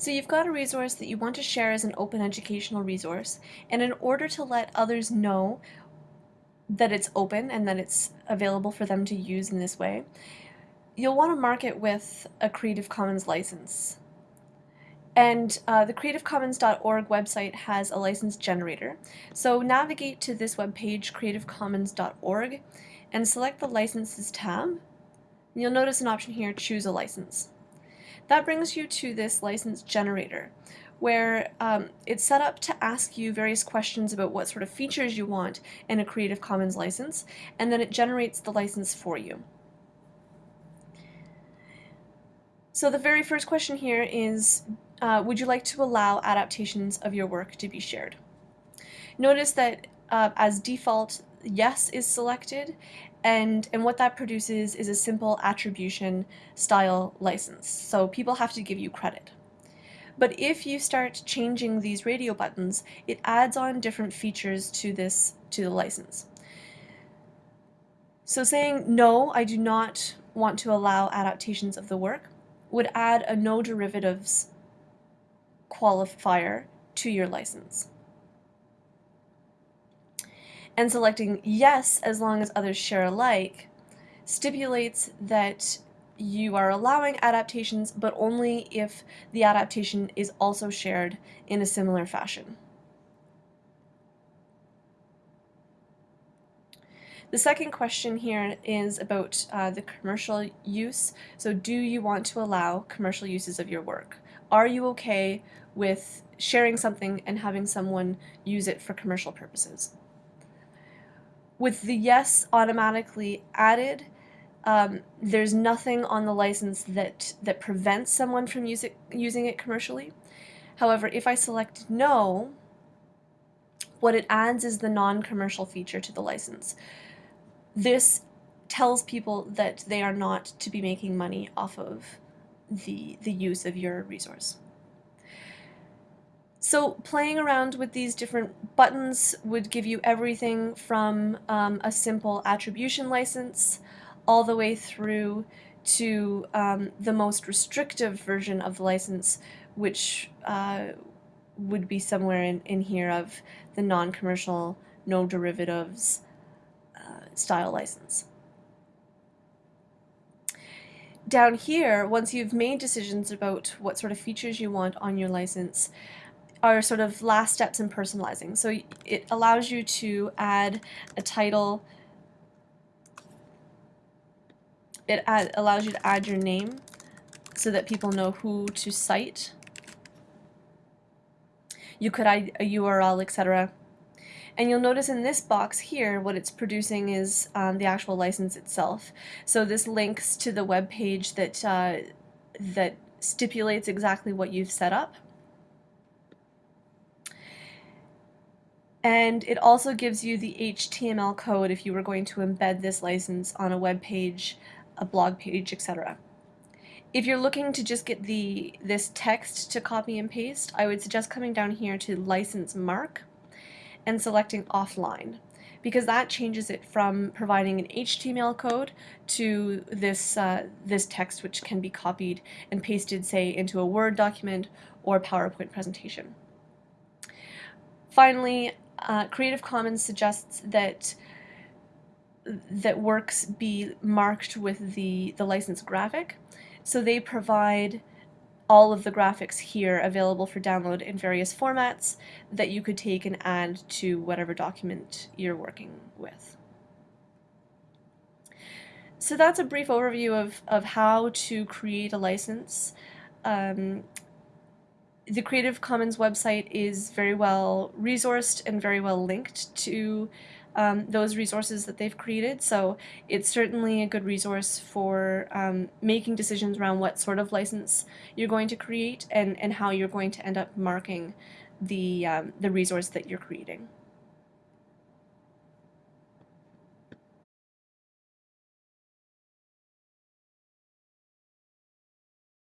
So you've got a resource that you want to share as an open educational resource, and in order to let others know that it's open and that it's available for them to use in this way, you'll want to mark it with a Creative Commons license. And uh, the creativecommons.org website has a license generator. So navigate to this webpage, creativecommons.org, and select the Licenses tab. You'll notice an option here, Choose a License. That brings you to this license generator where um, it's set up to ask you various questions about what sort of features you want in a Creative Commons license, and then it generates the license for you. So the very first question here is, uh, would you like to allow adaptations of your work to be shared? Notice that uh, as default, yes is selected, and, and what that produces is a simple attribution style license. So people have to give you credit. But if you start changing these radio buttons, it adds on different features to this to the license. So saying, no, I do not want to allow adaptations of the work would add a no derivatives qualifier to your license and selecting yes as long as others share alike stipulates that you are allowing adaptations but only if the adaptation is also shared in a similar fashion. The second question here is about uh, the commercial use. So do you want to allow commercial uses of your work? Are you okay with sharing something and having someone use it for commercial purposes? With the yes automatically added, um, there's nothing on the license that, that prevents someone from it, using it commercially. However, if I select no, what it adds is the non-commercial feature to the license. This tells people that they are not to be making money off of the, the use of your resource. So playing around with these different buttons would give you everything from um, a simple attribution license all the way through to um, the most restrictive version of the license, which uh, would be somewhere in, in here of the non-commercial, no derivatives uh, style license. Down here, once you've made decisions about what sort of features you want on your license, are sort of last steps in personalizing. So it allows you to add a title. It add, allows you to add your name so that people know who to cite. You could add a URL, etc. And you'll notice in this box here, what it's producing is um, the actual license itself. So this links to the web page that, uh, that stipulates exactly what you've set up. And it also gives you the HTML code if you were going to embed this license on a web page, a blog page, etc. If you're looking to just get the this text to copy and paste, I would suggest coming down here to license mark and selecting offline because that changes it from providing an HTML code to this, uh, this text which can be copied and pasted, say, into a Word document or PowerPoint presentation. Finally, uh, Creative Commons suggests that that works be marked with the, the license graphic. So they provide all of the graphics here available for download in various formats that you could take and add to whatever document you're working with. So that's a brief overview of, of how to create a license. Um, the Creative Commons website is very well resourced and very well linked to um, those resources that they've created. So it's certainly a good resource for um, making decisions around what sort of license you're going to create and, and how you're going to end up marking the, um, the resource that you're creating.